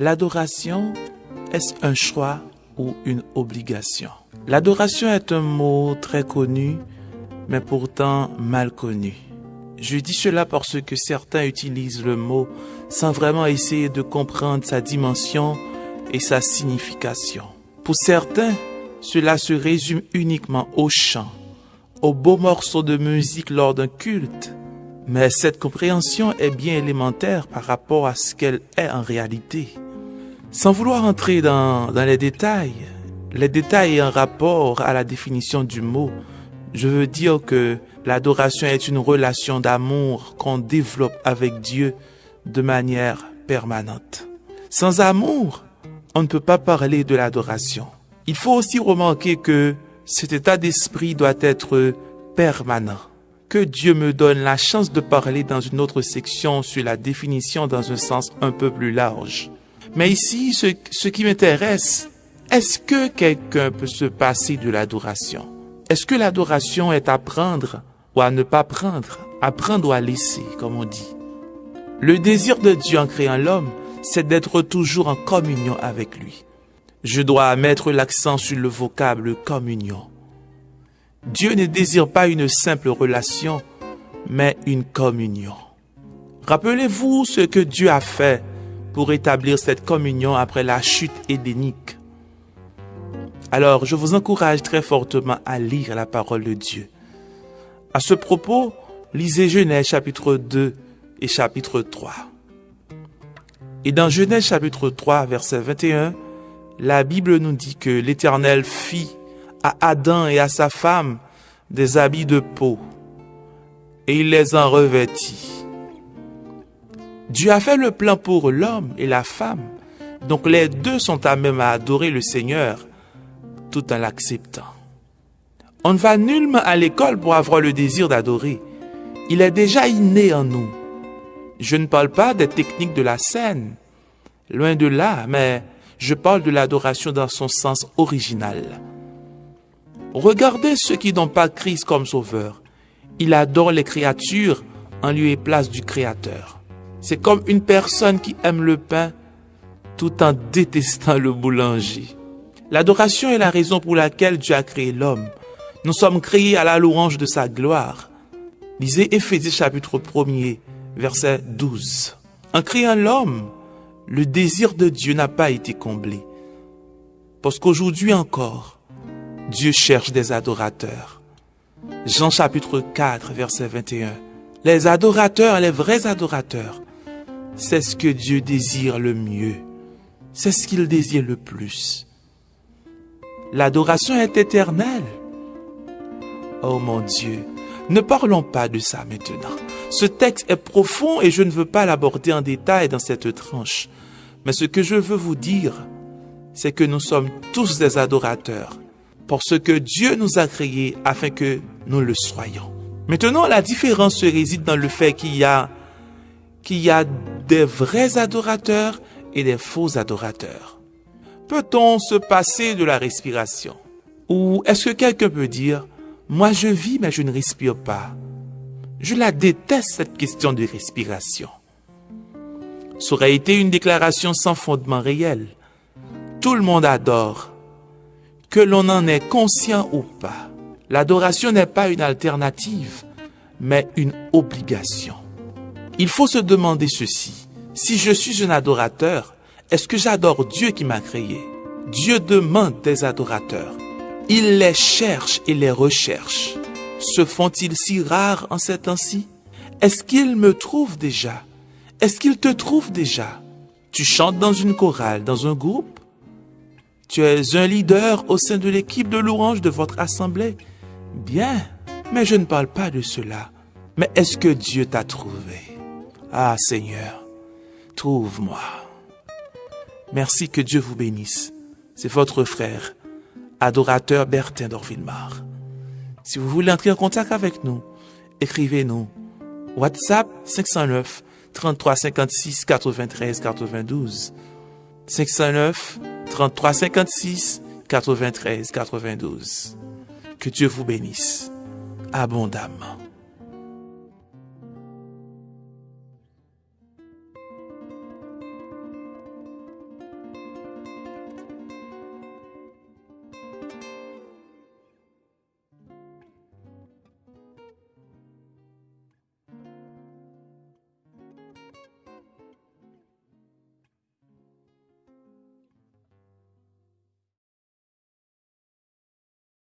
L'adoration, est-ce un choix ou une obligation? L'adoration est un mot très connu, mais pourtant mal connu. Je dis cela parce que certains utilisent le mot sans vraiment essayer de comprendre sa dimension et sa signification. Pour certains, cela se résume uniquement au chant, aux beaux morceaux de musique lors d'un culte. Mais cette compréhension est bien élémentaire par rapport à ce qu'elle est en réalité. Sans vouloir entrer dans, les détails, les détails en rapport à la définition du mot, je veux dire que l'adoration est une relation d'amour qu'on développe avec Dieu de manière permanente. Sans amour, on ne peut pas parler de l'adoration. Il faut aussi remarquer que cet état d'esprit doit être permanent. Que Dieu me donne la chance de parler dans une autre section sur la définition dans un sens un peu plus large. Mais ici, ce, ce qui m'intéresse, est-ce que quelqu'un peut se passer de l'adoration? Est-ce que l'adoration est à prendre ou à ne pas prendre, à prendre ou à laisser, comme on dit? Le désir de Dieu en créant l'homme, c'est d'être toujours en communion avec lui. Je dois mettre l'accent sur le vocable communion. Dieu ne désire pas une simple relation, mais une communion. Rappelez-vous ce que Dieu a fait pour établir cette communion après la chute édénique. Alors, je vous encourage très fortement à lire la parole de Dieu. À ce propos, lisez Genèse chapitre 2 et chapitre 3. Et dans Genèse chapitre 3, verset 21, la Bible nous dit que l'Éternel fit à Adam et à sa femme des habits de peau, et il les en revêtit. Dieu a fait le plan pour l'homme et la femme, donc les deux sont à même à adorer le Seigneur tout en l'acceptant. On ne va nullement à l'école pour avoir le désir d'adorer. Il est déjà inné en nous. Je ne parle pas des techniques de la scène, loin de là, mais je parle de l'adoration dans son sens original. Regardez ceux qui n'ont pas Christ comme sauveur. Il adore les créatures en lieu et place du Créateur. C'est comme une personne qui aime le pain tout en détestant le boulanger. L'adoration est la raison pour laquelle Dieu a créé l'homme. Nous sommes créés à la louange de sa gloire. Lisez Éphésiens chapitre 1er, verset 12. En créant l'homme, le désir de Dieu n'a pas été comblé. Parce qu'aujourd'hui encore, Dieu cherche des adorateurs. Jean chapitre 4, verset 21. Les adorateurs, les vrais adorateurs, c'est ce que Dieu désire le mieux. C'est ce qu'il désire le plus. L'adoration est éternelle. Oh mon Dieu, ne parlons pas de ça maintenant. Ce texte est profond et je ne veux pas l'aborder en détail dans cette tranche. Mais ce que je veux vous dire, c'est que nous sommes tous des adorateurs, parce que Dieu nous a créés afin que nous le soyons. Maintenant, la différence réside dans le fait qu'il y a, qu'il y a des vrais adorateurs et des faux adorateurs. Peut-on se passer de la respiration? Ou est-ce que quelqu'un peut dire, moi je vis mais je ne respire pas Je la déteste cette question de respiration. Ça aurait été une déclaration sans fondement réel. Tout le monde adore, que l'on en est conscient ou pas. L'adoration n'est pas une alternative, mais une obligation. Il faut se demander ceci. Si je suis un adorateur, est-ce que j'adore Dieu qui m'a créé? Dieu demande des adorateurs. Il les cherche et les recherche. Se font-ils si rares en ces temps-ci? Est-ce qu'il me trouve déjà? Est-ce qu'il te trouve déjà? Tu chantes dans une chorale, dans un groupe? Tu es un leader au sein de l'équipe de louange de votre assemblée? Bien, mais je ne parle pas de cela. Mais est-ce que Dieu t'a trouvé? Ah Seigneur, trouve-moi. Merci que Dieu vous bénisse. C'est votre frère, adorateur Bertin d'Orville-Mar. Si vous voulez entrer en contact avec nous, écrivez-nous. WhatsApp 509 33 56 93 92. 509 33 56 93 92. Que Dieu vous bénisse abondamment.